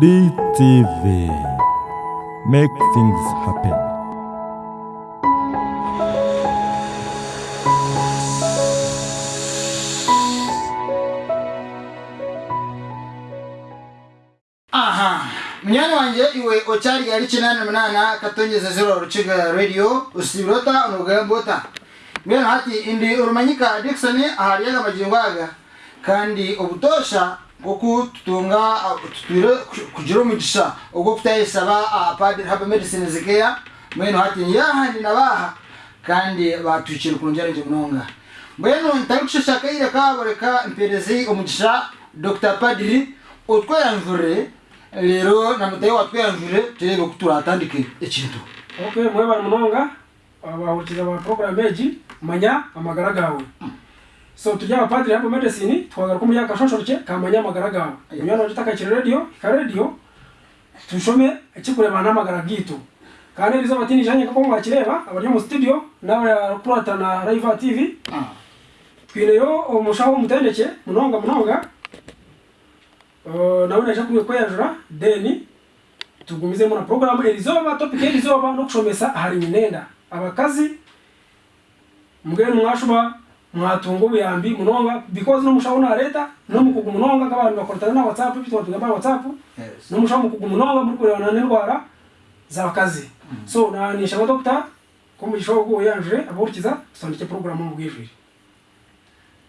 DTV. Make things happen. aha munyana wanje iwe ocyari yari kinani munana katongeza zero ruchiga radio usibirota onugambota mbere hati indi urumanyika Dickson ahariyaga magingo aga kandi ubutosha bwo tutunga tutwire kugira umugisha ubwo kutayisaba padiri haba medicine zikeya mwenu hati yahandi nabaha kandi batwikira kunjara nje munonga. Mbwenu ntari kushashaka ire kaboreka mperezi umugisha Dr. Padiri utwayanvure rero namutaye watwayanvure turebe ko turatandike ikintu. Okay mwe bari munonga abahurikiza ba program egi manya amagara gawe so tujya abapadiri hapo medicine twagaruka muri yakashoshoreke kamanya amagaragara iyo no ka kire radio ka radio tushome ikikure bana n'amagara gito. Kandi bizo batini janye kako mwakireba abari mu studio nawe kurata na Raiva TV ah. yo umushaho mutendeke munonga munonga. Na uh, nawe naje kuye kwejura deni tugumize muna programu elizoba topic elizoba no kushomesa hari minenda abakazi mgeni mwashuba mwatunga ubuyambi munonga because no mushaho na leta no mukugu munonga kabantu bakortana na whatsapp bitwa tugamba whatsapp. No mushaho mukugu munonga muri kurebana n'indwara z'abakazi so na nisha doctor ko mu gishobo go yajure aburikiza sondike program mu bwijuri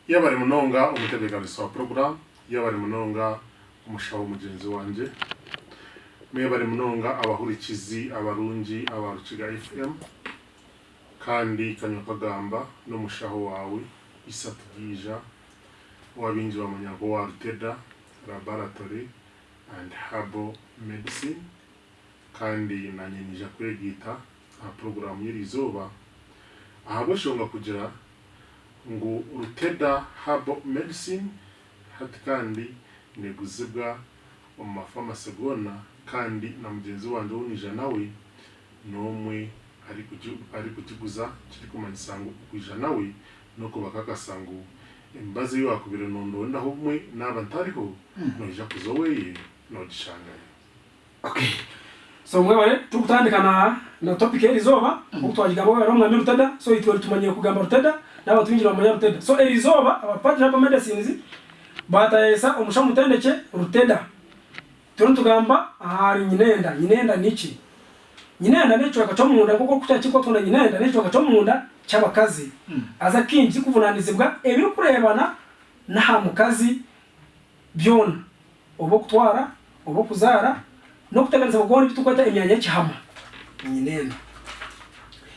iyo bari munonga umutebeganiso wa porogaramu iyo bari munonga umushaho mugenzi wanjye mwe bari munonga abahurikizi abarungi abarukiga fm kandi kanywa kagamba n'umushaho wawe isatu bwija wabinji bamanyago wa ruteda laboratory and herbal medicine kandi nanyenija kwegita aha porogaramu y'irizuba aha bashonga kugira ngo ruteda habo medicine hati kandi neguzibwa mu mafamasi gona kandi na mugenzi wanjye wunija nawe n'umwe ari kutibuza kiri kumanisango kuja nawe no kubaka kasango emibazi yo akubire nondondaho mwe naba ntariho no hmm. noija kuza no dishanga okay so mwewe tukutandika na na topic eri zoba hmm. okutwajigambo wewe romwe mrutada so itwa tumanye kugamba rutada naba twinjira mu rutada. So eri zoba abapatira hapa medicines bataesa omushamutendeke rutada. Turutugamba ahari nyinenda. Nyinenda niki nyinanda n'ekiweka ky'omunda nk'okuta kikwatunda nyinanda n'ekiweka ky'omunda ky'abakazi mm. aza kingi kikuvunaanizibwa ebirikureebana n'aha mukazi byona. Oba okutwara oba okuzaara n'okuteganiza bagona ebitukweta emyanya y'ekihama nyinenda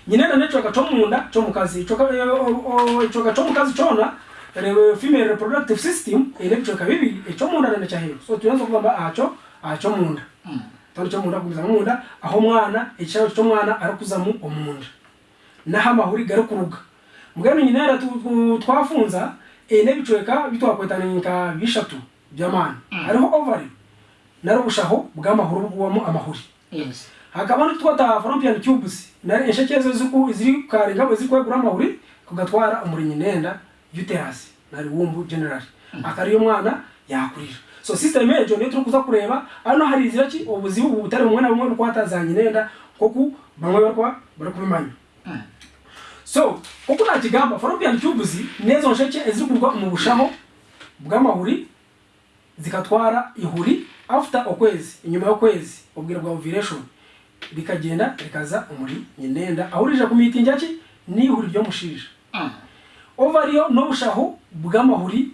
nyinenda n'ekiweka ky'omunda ky'omukazi ekiweka eh, oh, oh, ky'omukazi kyona female reproductive system era ebicoka bibiri ekyomunda na nekyaheeru so tuyinza okugamba acho akyomunda mm. Tano cyo munda kuza munda aho mwana icyaro cyo mwana ari kuzamu omunda. Naho amahuri gari kuruga mbwenu nyinera tu- tu- twafunza ine bicweka bitwakwetaninka bishatu by'amana hariho ovary nari ubushaho bw'amahuru bubamo amahuri. Yes. Hakaba n'utwata fallopian tubes nari inshekezo ziku ziri karinga ziri kwegura amahuri kugatwara umurinyi nenda uterus nari wumbu generally akariyo mwana yakurira. So system ejo niyo turi kuza kureba hano hari izira ki? Ubuzibu butari bumwe na bumwe no kwatazanya nenda kuko bamwe barwa bari kubimanya. So kuko nakigamba fallopian tubes nezo nsheke ezirikurwa mu bushaho bw'amahuri zikatwara ihuri after ukwezi inyuma y'ukwezi ubwira bwa ovulation rikagenda rikaza umuri nyinenda aho rije ku mitingi ki? N'ihuri ryo mushija ovariyo n'ubushaho bw'amahuri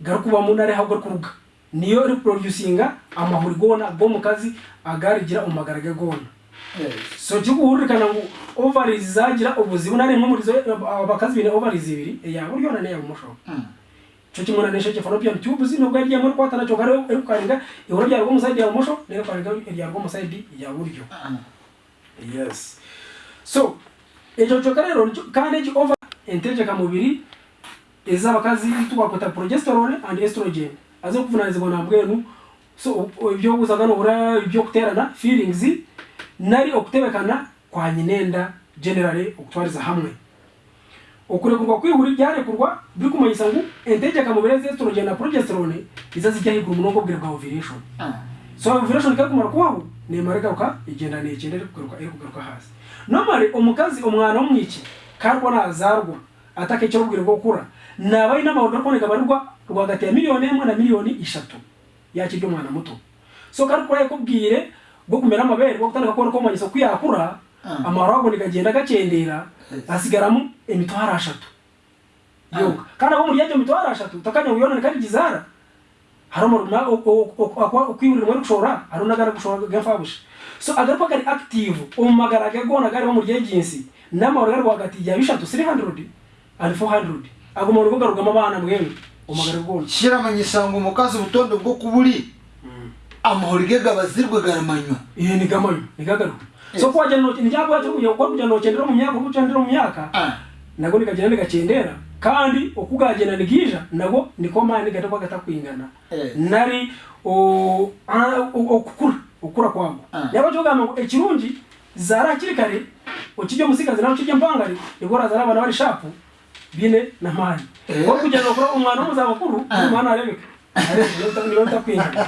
gari kuba mu ntare ahubwo kuruga niyo reproducinga amahuri gona go mukazi agarigira umumagarage gona. Yes. so cyuguhurikana ngo ovaries zagira ubuzibu nari mu murizo abakazi bine ovaries ibiri hmm. ya buryo nane ya musho mm. cyo kimwe nanesha cyo fallopian tubes no gari ya muri kwatana cyo gari ukaringa ihoro bya rwo musaidi ya musho nero kwaringa ya rwo musaidi ya buryo. Yes. So ejo cyo karero kandi cyo over inteje kamubiri ezabakazi tubakwita progesterone and estrogen azo kuvunanizwa na bwenu so ibyo guzaga nubura ibyo kuterana feelings nari okutebekana kwa nyinenda generally okutwariza hamwe. Okurekurwa kwihuri byarekurwa biri kumanyisa ngo entegeka mubiri z'estrogen na progesterone iza zijya higura umurongo bwira bwa ovulation. So ovulation kakumara kubaho nemara igaruka igenda negenda iri kugaruka iri kugaruka hasi. Nomare omukazi omwana w'omwiki karwa nazarwa ataka icyo rubwira rwo gukura naba ari n'amahoro gakondo gabarirwa rwagati ya miliyoni imwe na miliyoni ishatu. Yakirya umwana muto. So kandi kuri yakubwire bwo kumera amabere bwo gutandika kubona ko manyisa ko yakura Ah. amahoro agenda gagenda gakendera hasigaramo emitwaro ashatu. Yoga kandi abo muri yaje emitwaro ashatu utakanya uyona kandi gizara. Harimo runa ukwibura muri kushora haruna gara kushora gafabusha so agaruka kari active umagara gagona gari bo muri yeginsi n'amahoro gari rwagati ya bishatu 300 and 400 aguma urugo garugama abana mwemwe kyeramanyisa ngu omukazi butonde bw'oku buli mm. amahoro ge gabazirwe garamanywa. Sokuwaja nokwakujja nokyendera omumyaka okukyendera omumyaka ah. nago nigagenda nigakyendeera kandi okugagenda nigiija nago niko amaani gataba gatakwingana eh. nari okukura okukura kwago naba ah. kyogamba ngu ekirungi zaara hakiri kare okijja omusigazi naro kijja empangare nigo razara abana bari shapu. Bine na mani wo kujana kujya no kura umwana Ah. umwana arebeka takwingana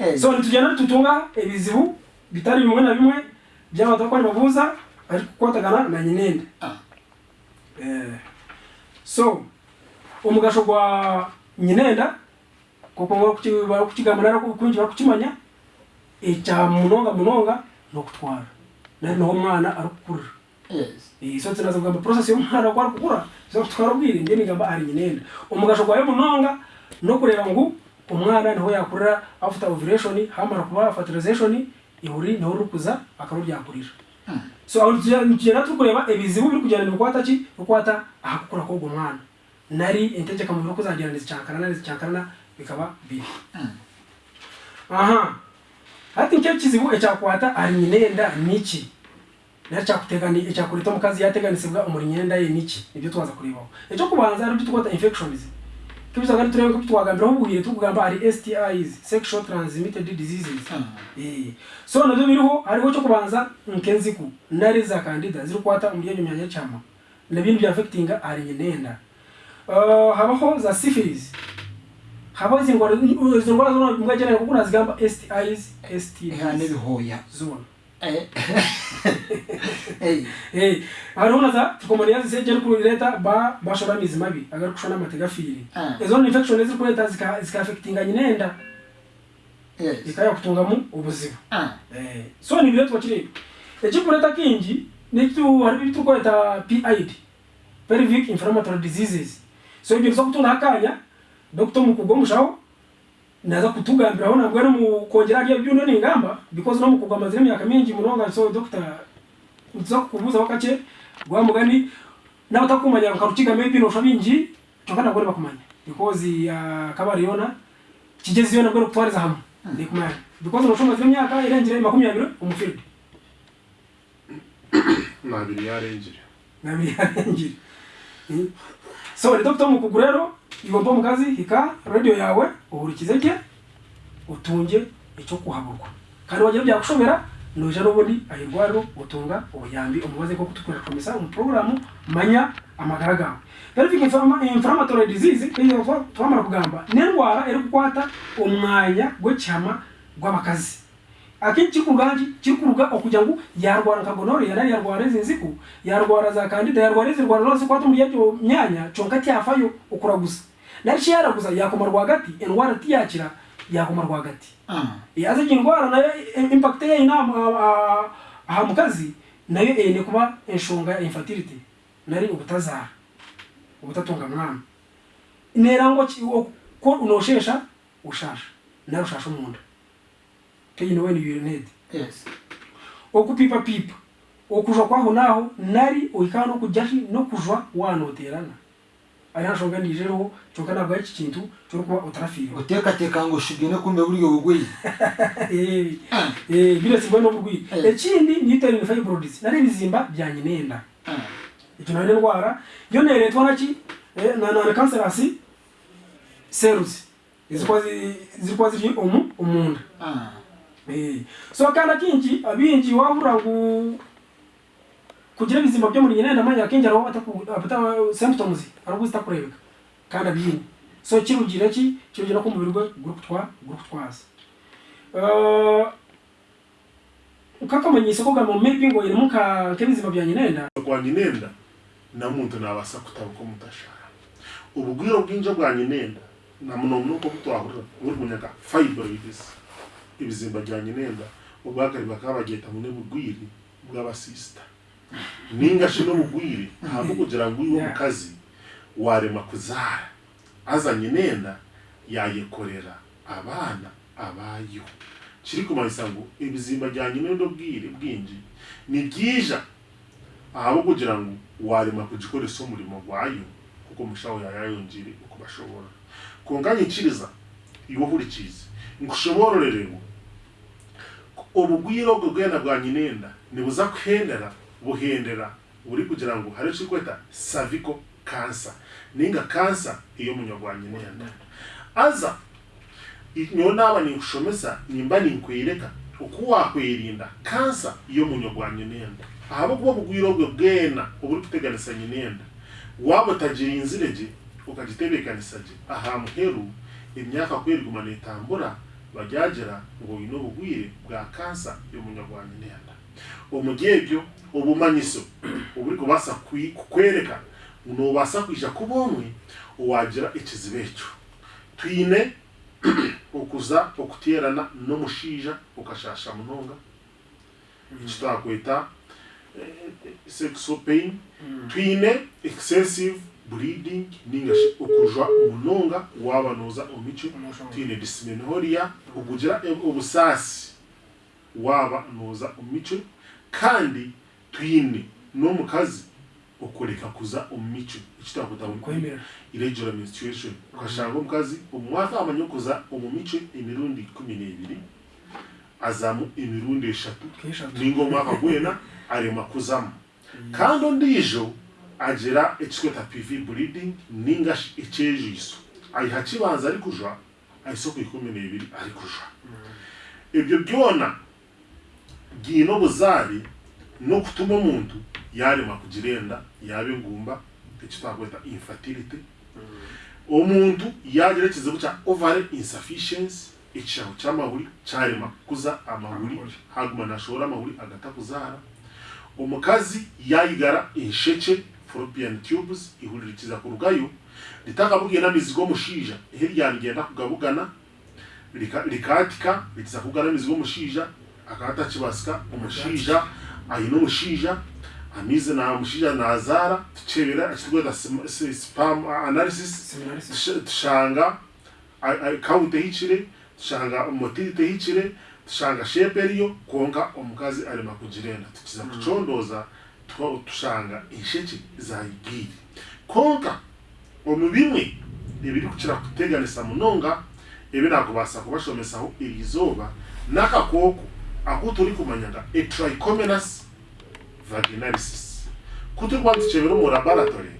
Eh. so nitugenda tutunga ebizibu bitari bimwe na bimwe by'abatakwani babuza ariko kwatagana na nyinenda Ah. eh, so omugasho gwa nyinenda kuko kukigamana kungi barakukimanya ekya munonga munonga nokutwara. Nari noho omwana arikukurira Yes. Eh, so tinaza kugamba process y'omwana kwari kukura so kutwara obwire ndiye nigamba ari nyinenda omugasho gwayo munonga nokureba ngu omwana niho yakurira after ovulation hamara kuba fertilization ihuri niho rukuza akaba Mm. so aho tugenda turi ebizibu biri kugenda nibikwata ki bikwata ahakukura k'ogwo mwana nari entegeka mubiri kuzagira nizicyankarana nizicyankarana bikaba bibi Mm. aha hati nicyo kizibu ekyakwata ari nyinenda niki rero cyakutegani cyakurita eh, mu kazi yateganise bwa umuri nyenda ye niki? Ibyo twaza kurebaho icyo kubanza ari byo infections. Kibisa ngari turebe ko twagambira ubugire tugamba ari STIs sexual transmitted diseases. Hmm. Eh. So nabyo biriho ariho cyo kubanza nkenzi ku nari za candida ziri kwata umuri umuriye nyanya cyama nabintu bya affectinga ari nyenda. Uh, habaho za syphilis. Haba izi ngwara zona mwagenera kuko nazigamba STIs STDs ha nebihoya. Zona. hariho naza tukomana iya zise geri kureta ba bashora amizi mabi agari kushora amate gafiri ah. izo ni infection ziri kureta zikafekitinga nyine enda zikaya e kutungamu ubuzima ah. eh. so ni byo twakireba ekikureta kingi nikitu hariho ibitukweta pid pelvic inflammatory diseases. So ibyo biza kutunda akanya dr mukugwa mushaho naza kutugambiraho nabwo no mukongera rya byuno ni ingamba because no mukugwa amazina myaka mingi munonga so doctor uza kubuza wakache gwa mugani na utakumanya ukarukiga maybe no shabingi chokana gore bakumanya. Because ya kabariona kigezi yona nabwo kutwariza hamwe ndi kumanya. Because no shoma imyaka irengere umufiri umufiridi nabiri yarengere nabiri yarengere. So dr mukugu rero igomba mu kazi hika radio yawe uhurikize ke utunge icyo kuhaburwa kandi wagira byakushobera nuja n'ubundi ayirwariro utunga ubuyambi. Umubaze ko kutukura komisa mu programu manya amagara gawe. Pelvic inflama- inflammatory disease iyo twa- twamara kugamba ni indwara iri kukwata umwanya gw'ekyama gw'abakazi akenshi kiri ku rugangi kiri kuruga okugira ngo yarwara nka gonore yari yarwara izi nziku. Yarwara za kandida yarwara izi ndwara zose kwata muri iyo myanya conka tyafayo ukura gusa. Nari yaraguza yakoma rwagati indwara tiyakira yakoma rwagati. Ah. yaza iyi ndwara na yo i- impact yayo inama ah, aha mu kazi na yo ene kuba enshonga ya infertility. Nari ubutazara ubutatunga mwana. Nerangwa ki- o- ko unoshesha ushasha nari ushasha umunda pain when you need. Yes. Okupipa pipa. Okujwa kwaho naho nari oikana nokujashi nokujwa wanoterana ariho nshonga nijereho nshonga ntabwo ari iki kintu cyo kuba utarafiriwe utekateka ngo shigene kumbe buryo bugwi eh, eh birasigwa no bugwi ekindi eh. e niterine fibroids nari bizimba byanyenenda eh. e icyo nari ndwara yo nere twana ki na na cancerous cells zikwazi zikwazi omu umunda ah. Eh, so kandi akingi abingi wabura ngo kugira ibizima byo muri nyine ndamanya akingi araho ataku apata symptoms araho zitakurebeka kandi abingi so kirugira ki? Kirugira ko umubiri gwe group twa group twaza uh, ukakamanyisa ko gama maybe ngo irimu ka kebizima bya nyinenda kwa nyinenda na muntu nabasa kutabuka mutashara. Ubugwiro bwinjo bwa nyinenda na muno nuko butwahurira buri munyaga fibroids. Ibizimba bya nyinenda ubwakari bakabageta mu bugwiri bw'abasista ningashi no bugwiri ntabwo kugira ngo Yeah. mukazi warema kuzara. Azanye nenda yayekorera abana abayo. Kiri kumanisa ngo ibizimba bya nyinenda bwire bwinji ni byija ahabo kugira ngo warema kugikoresha umurimo gwayo kuko mushaho yayayongere uko bashobora kunganyikiriza iwo hurikize ngushobororererwa obugwiro obwo bwena bwa nyinenda nibuza kuhendera buhendera buri kugira ngo hari cikweta cervical cancer. Ninga cancer iyo munywa gwa nyinenda aza nyowe naaba ninkushomesa nimba ninkwereka oku wakweerinda kansa y'omunywa gwa nyinenda ahabwokuba obugwiro bwe bwena oburikuteganisa nyinenda waaba otagirinzire gye okagitebeekanisa gye. Aha muheru emyaka kweriguma neetambura bagyagira ngo n'ubugwire bwa kansa y'umunyarwanda nenda umugebyo ubumanyiso uburi kubasa kukwereka nubasa kwija ku bomwe uwagira ekizibu ekyo twine okuza no mushija okashasha munonga kitwakweta eh, sexual pain. Twine excessive bleeding ningashi okujwa munonga waba noza omico twine dysmenorrhea okugira e- obusaasi waba noza omico kandi twine n'omukazi okureka kuza omumico ekitwakweta kwemera. Irregular menstruation. Ukashanga omukazi omwaka amanya okuza omu mico emirundi kumi n'ebiri azamu emirundi eshatu. Ninga omwaka gwena arema kuzamu. Kandi ondiijo agira ekikweta pv bleeding ninga ekyejiiso ayiha kibanza ari kujwa ahise ku ikumi n'ebiri ari kujwa. Ebyo byona byine obuzaari n'okutuma omuntu yarema kugira enda yaba engumba ekitwakweta infertility. Omuntu yagira ekizibu kya ovary insufficiency ekishaho ky'amahuri kyarema kukuza amahuri haguma nashobora amahuri agatakuzaara. Omukazi yayigara enshekye fallopian tubes ihuririkiza ku rugayo ritakabuge na mizigo mushija. Heri hirya na kugabugana likatika litiza kugana mizigo mushija akata kibasika umushija ayino mushija amize na mushija na azara tchebera tuchebera akitweta spam analysis tshanga tushanga count hichire tshanga umotite hichire tshanga sheperio eriyo konka omukazi arima kugirenda tukiza mm. kuchondoza mm. -hmm tusanga insheki zayigiye konka omu bimwe ebirikukira kuteganisa munonga ebi nakubaasa kubashomesaho erizooba n'akakooko aku turikumanya nka etrichomenas vaginalysis kuturikuba nitukyebera omu laboratory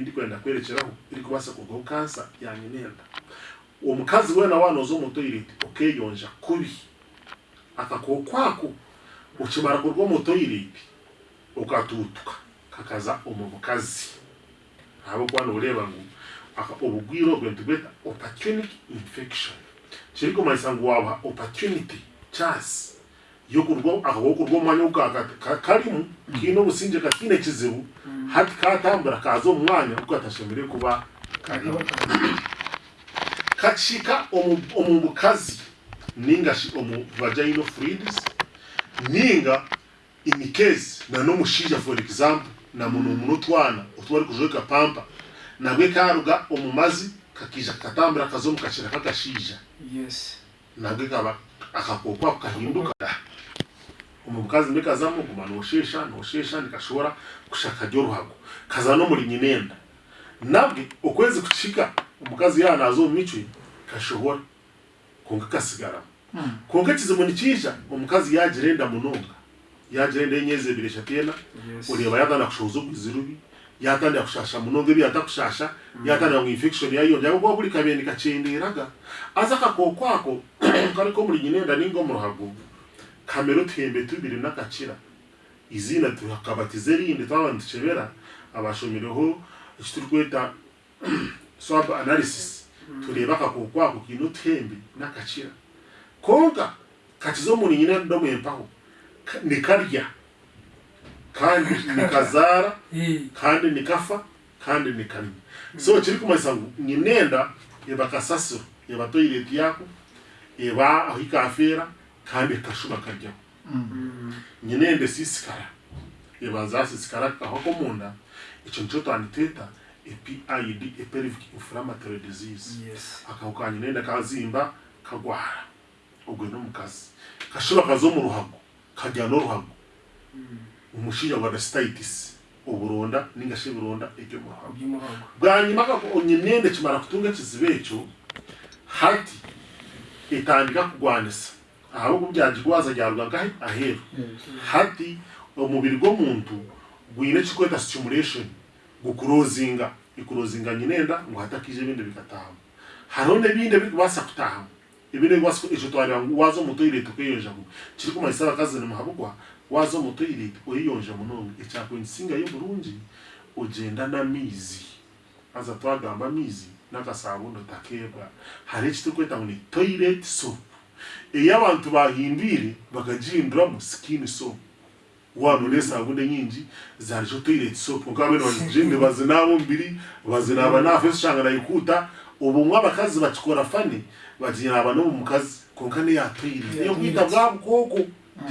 ndikwenda kwerekyeraho erikubaasa kugaho kansa yanyineenda omukazi weena waana oza omu toilet okeyonja kubi akakooko ako okimara kuruga omu toilet. Okatuutuka kakaza omu mukazi. Ahabwokuba nooreeba ngu obugwire obwe nitugweta opportunic infection. Kiri kumanyisa ngu wabaha opportunity chance. Yokurwa omwanya karimu kiine obusingye kakiine ekizibu hati katambura kaza omu mwanya ogu katashemere kuba karimu. Kashika omu mukazi ningashi omu vaginal fluids ninga in case na no mushija for example na muno mm. muno twana otwari kujoka pampa na gwe karuga omumazi kakija katambira kazomu kachira kata shija yes. Na gwe kaba akakokwa kahinduka. Omubukazi mbikazamu guma noshesha noshesha nikashora kushaka ryoruhago kaza no muri nyinenda. Nabwe okwezi kuchika umukazi ya nazo michwe kashohora kongaka sigara konka kizimu mm. nikija omukazi yagirenda munonga. Yagira enda enyezi ebiri eshatu ena yes. oreeba yatandika kushohoza obwizi rubi yatandika kushasha munonga ebi yatakushasha yatandika ngu infection yayonja ahabwokuba buri kabendi kakyenderaga aza akakooko ako kariko omuri nyinenda ninga omu ruhago kamera otuhembe tubiri n'akakira. Izina tukabatiza erindi twaba nitukebera abashomereho ekiturikweta swab analysis tureeba akakooko ako kiine otuhembe n'akakira. Konka kakizo muri nyine ndomwempaho Ka- nikarya kandi nikazara Eh, kandi nikafa kandi nikanywa so kiri kumanyisa ngo nyinenda eba kasasiro eba toileti yako eba aho ikafera kandi kashuba karyaho nyinende sisikara eba zasisikara aho ko munda icyo ni cyo twanditeta epid eperific inflammatory disease. Akaho ka nyinenda kazimba kagwara ubwo no mu kazi kashuba kazo mu ruhago. kajyana uruhago umushinya hmm. wa sitayitisi uburonda n'ingashi burunda ibyo muhago bwanyuma ko onyenende kimara kutunga kizibecho hati itandika kugwanisa. Aho kubyajigwaza ryarwa ngahe ahero hmm. hati umubiri go muntu gwine chikweta stimulation gukurozinga ikurozinga nyinenda ngo hatakije binde bikataha harone nebinde bikubasa kutaha ebine wasiko icho twari wangu wazo muto ile tukeyonja ngo kiriko maisaba kazana muhabugwa wazo muto ile oyonja munongo echako nsinga y'uburungi ogenda n'amaizi aza twagamba amaizi n'akasabundo takeba. Hari eki turikweta ngu ni toilet soap. Eyo abantu bahindwire bakagihinduramu skin soap. Wano n'esabundo nyingi zarijo toilet soap. Konka bene bazigende bazinaaba omubiri bazinaaba nafe zishanga nayikuuta obumwe abakazi bakikora fani baginaba no mu kazi konka ni ya toilet iyo kwita bwa bukoko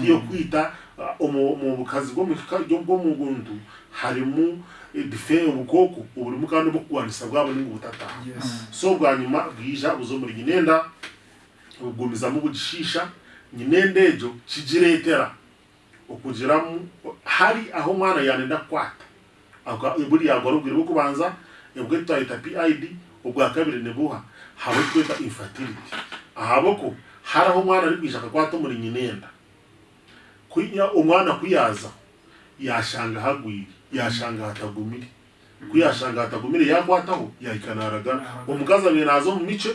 iyo kwita mu bukazi bwo mu guntu harimo dife ubukoko uburimo kandi bwo kwandisa bwabo ni ubutataha yes. So bwa nyuma bwija buzo muri nyinenda bugumizamo bugishisha nyinende ejo kigiretera okugiramu hari aho umwana yanenda kwata. Buriya ngo arubwira bwo kubanza ubwo twahita PID ubwa kabiri nibuha habo twita infertility. Ahabo ko hari aho umwana ari kwishaka kwata muri nyinenda kuya umwana kuyaza yashanga hagwiri yashanga hatagumire kuyashanga hatagumire yakwataho yahikanaraga umukazi abiri na zo mu mice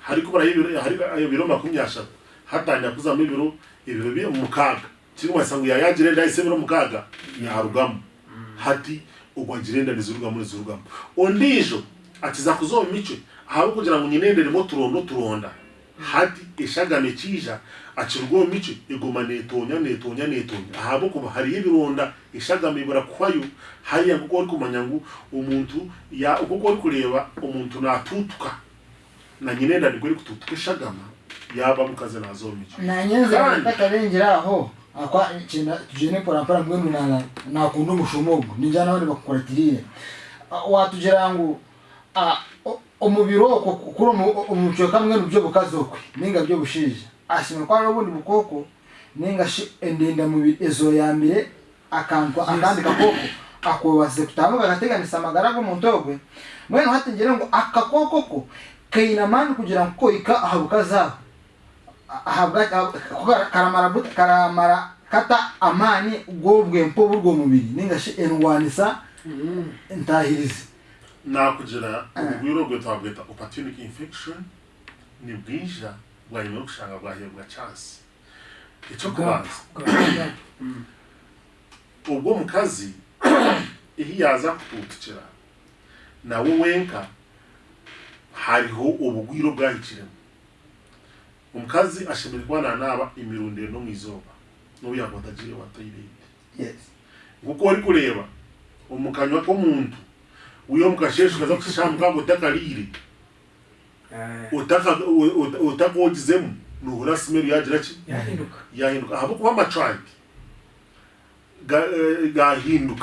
hari kubura ibiro hari ibiro makumyashatu hatangira kuzamo ibiro ibiro biri mu kaga kirimo wasangu yayagire ndahise biro mu kaga yarugamo hati ugwagira enda nizurugamo nizurugamo ondijo akiza kuzoma mice ahabo kugira ngo nyinenderemo turondo turonda hati ishagame kija akirwa mice igoma netonya netonya netonya. Ahabo kuba hariyo ibironda ishagame ibura kwayo hariya kuko uri kumanya ngo umuntu ya kuko uri kureba umuntu natutuka. Na nyinenda ni bwo uri kututuka ishagama yaba mu kazi nazoma mice nanyenze Kandi- bakarengera aho akwa kinda tujene porapora mbwenu na nakunda umushomogo ninjana abandi bakukoratirire watugira ngo ah, o- umubiri wo kuri umuco kamwe nubyo bukazokwe ninga byo bushije ashima kwa ubundi bukoko ninga endenda mubiri ezo ya mbere akantwa akandi gakoko akobaze kutamuka gateganisa amagara go muntogwe mwene hategere ngo akakoko ko kainamani kugira ngo koika ahabwa kuko karamara karamara kata amani ubwo bwempo burwo mubiri ningashi endwanisa ntahirize nakugira ubugwiro bwe twabwita opportunity infection ni bwija bwa nyuma yo gushanga bwahebwa chance icyo kubanza ubwo mu kazi iyo yaza kututukira nawe wenka hariho ubugwiro bwahikiremo omukazi ashemereire kuba nanaba emirundiro no mwizoba n'ubu yakwata agire wa toilet yes. Nkuko ori kureba omu kanywa k'omuntu uyomka sheshu kaza kushamba kango takalire eh. utaka utaka ogizemu nuhura simeru yagira ki yahinduka. Ahabo kuba amacandi enza hini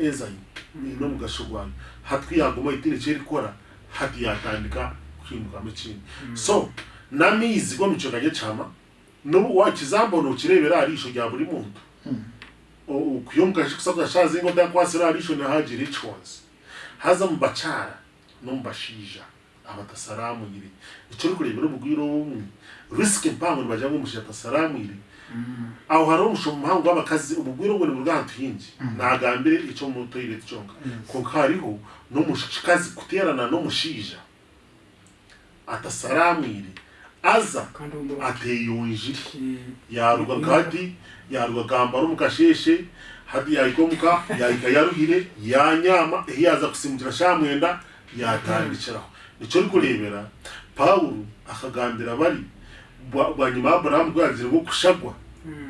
enzyme ino mugasho hatu hatwi yaguma itine cheri kora hati mm. ya tandika kuhinduka mukindi so nami izi kwa go nye chama nubu wakizambona ukirebera arisho rya buri mm. shazi ingo kusabwa kwa sila alisho na haji rich ones haza mu bacara no mu bashija abatasaramu iri icyo uri kurebera ubugwiro bumwe risike mpango baje ngo mushaka salamu iri aho hari umushomo muhango w'abakazi ubugwiro ngo ni mu bwantu hingi nagambire icyo mu toilet cyonka kuko hariho no mushikazi kuterana no mushija atasalamu iri aza ateyunjiri yaruga kati yaruga kambara umukasheshe hadi yayikomuka yayika yaruhire yanyama yaza kusimukira shamwenda yatandikiraho. Nicyo uri kurebera pawulo akagambira bari banyuma aburahamu bwagire bwo kushagwa.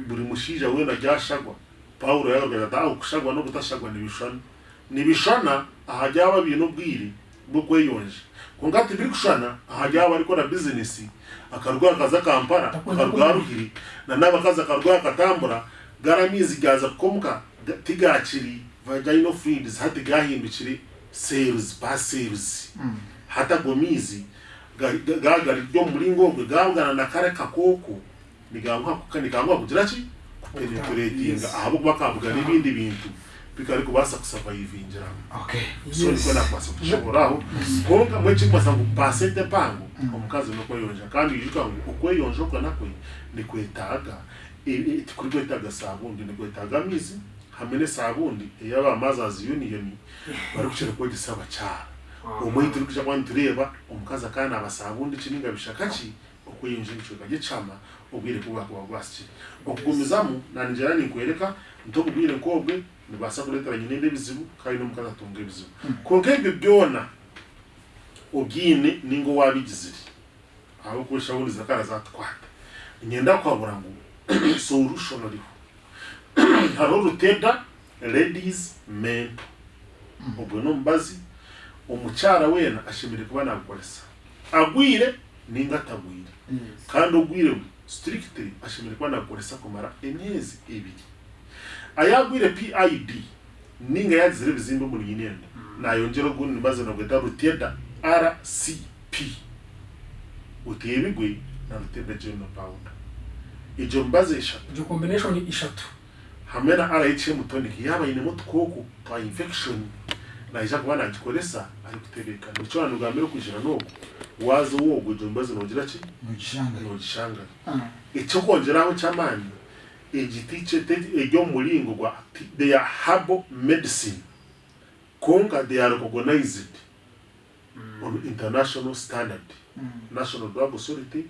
Buri mushija wenda ryashagwa. Pawulo yagaragaza ati aho kushagwa no kutashagwa nibishana nibishana ahajya haba ibintu bwiri bwo kweyonje. Kungati biri kushana ahajya haba ariko na bizinesi akarwara kaza kampara akarwara ruhiri na nabakazi akarwara katambura garamizi gaza kukomuka ga- tigakiri vaginal fluids hati gahindukire cells ba cells hata gomizi gagari ryo muri ngongwe gabwana na kare kakoko. Nigankwa nigankwa kugira ki kupenetratinga Yes. ahabo bakavuga n'ibindi bintu. Bikari kubasa kusavayivingira okay. So niko nakwasa kushoboraho konka mwechi kwasa ngo pasete pango omukazi no kweyonja kandi yuka ngo ukweyonja kwa nakwe ni kwetaga e- e- kuri kwetaga sabundi ni kwetaga mizi. hamene sabundi yaba mothers union bari kuchera ah. kwa gisaba cha. Umwe uri kuja kwani tureba umukazi akana abasabundi kininga bishakaci okuyinjira kaje chama ubwire kuba kwa gwasi okugumizamu nanjera nikwereka ntobugwire kobwe nibasa kuletera nyine ndebizibu no mukaza tonge bizibu hmm. konke bibyona ogine ningo wabigizire aho kusha bundi zakara zatwata nyenda kwabura ngo solution ariho hariho ruteda ladies men. Ubwo n'omubazi omukyara wena ashimire kuba nagukoresa agwire ninga atagwire kandi ugwire strictly ashimire kuba nagukoresa kumara emyezi ebiri. Ayagwire pid ninga yazire ebizimbe omuri nyinenda nayongera ogundi no nagweta ruteda rcp utebigwe na ruteda general pound ijo mbazi eshatu. Combination ishatu hamwe na rhm tonic yaba inemo tukoko twa infection. Na ija kuba nagikoresa ari kuterekana ubusobanuro bwa mbere kwijana n'ogu waza wogo ijo mbaze nogira ki? Mugishanga nogishangana ah. Icyo kongeraho cy'amani igiti iryo muringo gwa they are herbal medicine. Konga they are recognized on international standard. National drug authority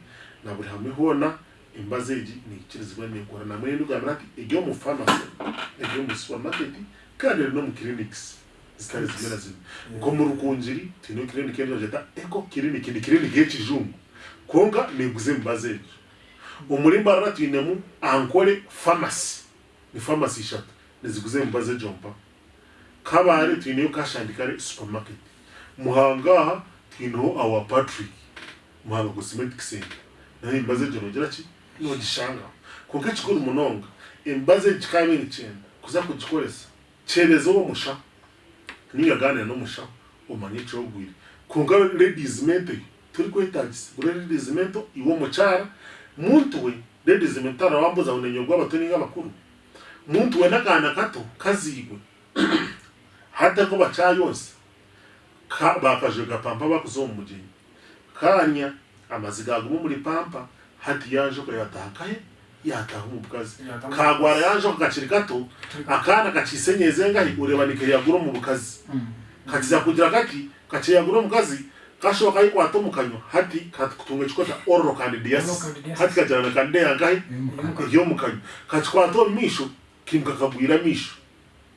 na buri hamwe hona emibazi egi neyikirizibwa nekora namwe nogambira nti egi omu famasi egi omu supermarket kandi eri n'omu clinics zitari zimwe na zimwe nk'omu rukungiri twine clinic eri bagyeeta eco clinic ni clinic y'ekijungu kwonka neeguza emibazi egyo omurimba rara twinemu ankore famasi. Ni famasi ishatu niziguza emibazi egyo mpa kabare twineyo kashandikare supermarket. Muhanga aha twineho awa patrick. Muhanga cosmetic center. Nayo emibazi egyo nogiraki nogishanga kuko kikora umunonga imbaze kikamini cyenda kuza kugikoresa cyereza uwo musha ningaganira n'umusha umanye ico ogwire kunga ladies mente turi kwetagisa gure ladies mento iwo mucara muntu we ladies mento arawambuza unenyo gw'abatoni ng'abakuru muntu we n'akana kato kazigwe hata ko bacayonse ka bakajega pampa bakuze mu mugeni kanya amaziga aguma muri pampa hati yaje okayatakaye yataha omu bukazi kagwara yaje ko gakiri gato akaana kakisenyeze ngahi orebanike yagura mu bukazi kakiza kugira kati kakiyagura omukazi kashoka yikwata omukanywa hati katukutunga ekikota orro candidiasis hati kajarana kandideyangahi ey'omukanywa kakikwata misho maisho kimukakagwira misho.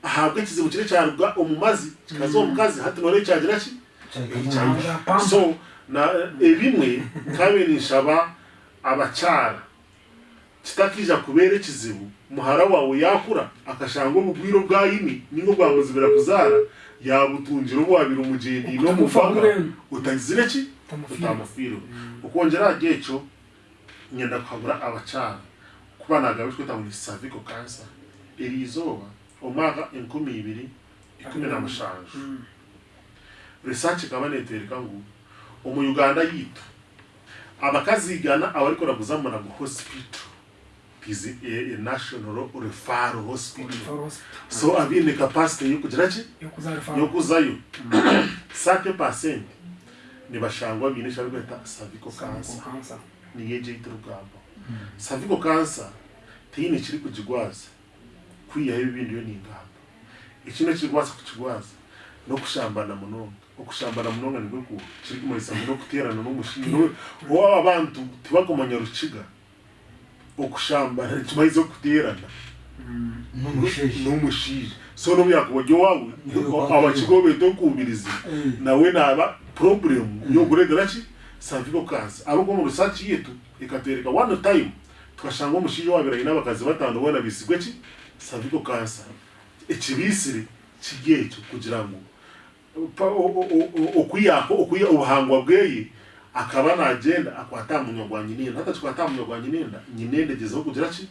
Ahabwe ekizibu kiri kyaruga omu mazi kikaza omukazi hati nore kyagira ki so na eh, ebimwe kame ni shaba abacyara kitakija kubera ekizibu muhara wawe yakura akashanga obugwiro bwa yini ningo bwamuzibira kuzara yabutungira obwabira umujendi no Utamufa muvanga ngurenu. utagizire ki? Utamufira. utamufiro ukongera agecho nyenda kuhabura abacyara kuba nagabishwe tabuni cervical cancer. Iri izoba. Omwaka enkumi ibiri ikumi na mushanju. Research ikaba netwereka ngo omu uganda yitu abakazigana abariko naguzamura mu hospital tizi a, a national referral hospital. So abine capacity? Yo kugira ki yo. Kuzayo sake percent. Nibashangwa bine shari kweta cervical cancer. kansa ni yeje itrugamba cervical cancer tini kiri kujigwaza. Kwiyaho ibindi yo ni ingamba ikino kigwaza kukigwaza no kushambana munonga okushambana muno nga nigwe kiri kumanyisa muno okuteerana n'omushinga owaaba abantu tibagumanya rukiga okushambana nikimayiza okuteerana n'omushaija so n'omyakuba gy'owaawe abakigo beete okuubiriza nawe naaba problemu yokuregera ki? Sanviro kansi ariko mu risaaki yetu ekatwereka one time tukashanga omushaija waabire aine abakazi bataano boona biisigwe ki? Sanviro kansa ekibiisire kiri ekyo kugira ngu ubuhangwa bweye akaba nagenda akwata munyagwa nyinenda hata chikwata munyagwa nyinenda nyinende gezeho kugira ki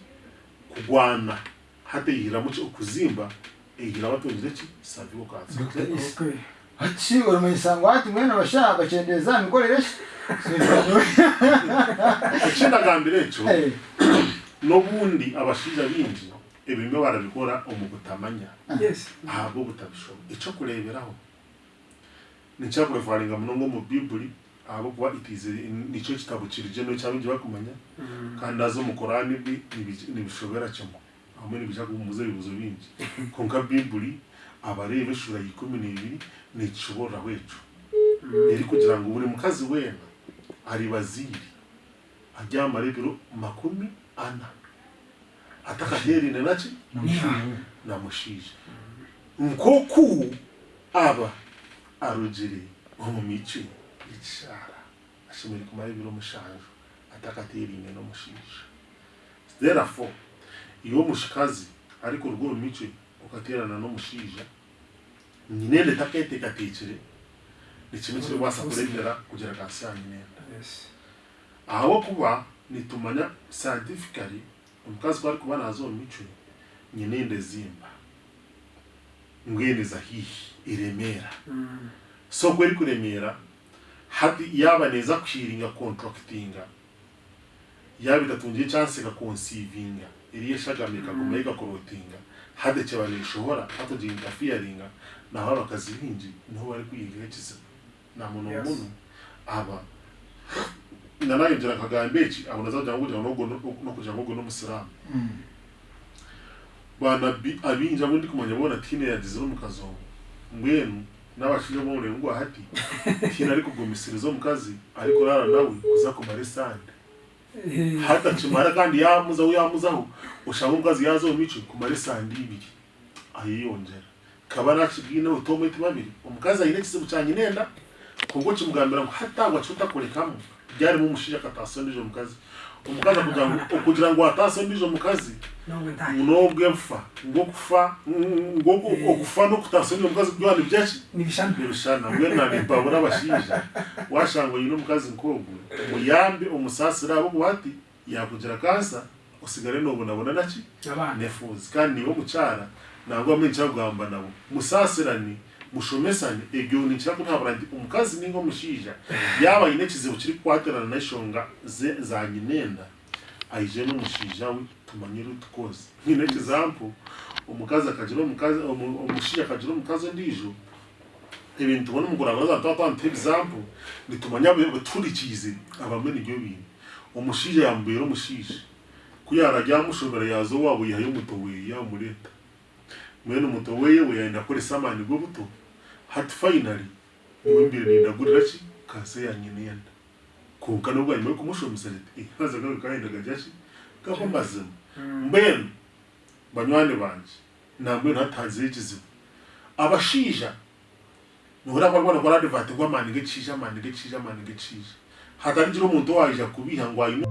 kugwana hata yihiramo ki okuzimba eyihira batungire ki cancer Dr. Isi. Okay. ati mwene abashaka bakendeza mikorere ekindagambira ekyo Eh, n'obundi abashaija bingi ebimwe barabikora omu butamanya Yes. ahabwo butabishobora ekyokureeberaho nikyakurefaringa munonga omu bibuli ahabwokuba itize nikyo kitabo kirije nokyabingi bakumanya kandi aza omu korani bwi nibi- nibishobera kimwe hamwe nibija kumubuza ebibuzo bingi. Konka bibuli abareeba eshura ikumi n'ibiri nikishoboreraho ekyo eri kugira ngu buri mukazi weena ari baziri aryamara ebiro makumi ana. Atakaherine naki na mushiija nkoku aba arugire omu mico y'ekishara ashemereire kumara ebiro mushanju atakaterine n'omushiija therefore iwe omushikazi ariko oruga omu mico okaterana n'omushiija nyinende takeetekateekire nikimwe kirikubaasa kureetera kugira kansi ya nyinenda ahabwokuba nitumanya scientifically omukazi ku arikuba naaza omu mico nyinende zimba. Ngwendeza hihi iremeera Mm. so ku erikuremeera hati yaaba neeza kushiringa contractinga yaaba itatungire chance ikaconceivinga eri eshagama ikaguma ikakorotinga hati kyeba neeshohora hatogira interferinga naho abakazi bingi ni ho bari kwiyigaho ekizibu na Yes. muno aba nanayongyera nkagamba eki abo nazagira ngo kugira ngo n'ogwo- n'okugira ngo ogwo n'omusiramu mm. bana bi- abinji abo ndi kumanya bona tine yagizire omukazi omu mbwenu n'abashaija bomure ngo hati tine ari kugumisiriza omukazi ariko rara nawe kuza kumara esande Eh, hata kimara kandi yamuzaho yamuzaho oshanga omukazi yaza omu mico kumara esande ibiri. Ayeyongyera kaba nakibwineho tometi babiri omukazi aine ekizibu kya nyinenda kubwo kimugambira ngu hatagwa kyotakurekamu byarimo omushaija akataasa ondiijo omukazi. Omukazi akugira ngu okugira ngu ataase ondiijo omukazi nongwe ntahe. n'obw'enfa ng'okufa ng'oku- okufa n'okutaasa ondiijo omukazi byona nibyaki Nibishana. nibishana mbwenu nabipabura abashaija washanga oyine omukazi nk'ogwo muyambe omusaasire abo bwati yakugira kansa osigare noobonabona naki? Abana. nefuuzi. Kandi ni we omukyara nangwa mwe nikyakugamba nabo. Musaasirane mushomesane egyo nikirakutahabura nti omukazi ninga omushaija yaaba aine ekizibu kirikukwatirana n'eshonga ze- za nyinenda aije n'omushaija we tumanyire otukozi nyine ekizampu omukazi akagira omukazi omu- omushaija akagira omukazi ondiijo ebintu tubona kuragura tuba twanta ebizampu nitumanya baturikiize abamwe ni byo bintu. Omushaija yamubeera omushaija kuyarajya yamushobora yaza owaabo yihayo omuto weye yamureta mwene omuto weye we yayenda kukoresa amaani g'obuto hati finally ni we mbere nindagurira ki? Kansa ya nyinenda konka nobwa nyuma y'okumushomesa riti haza gawe kayendaga jaki gako mazima mbwenu banywani banje nambwenu hatanziho ekizibu abashaija nohura barwana kora advert ngo amaani g'ekishaija amaani g'ekishaija amaani g'ekishaija hatarigira omuntu owaija kubiha ngu aine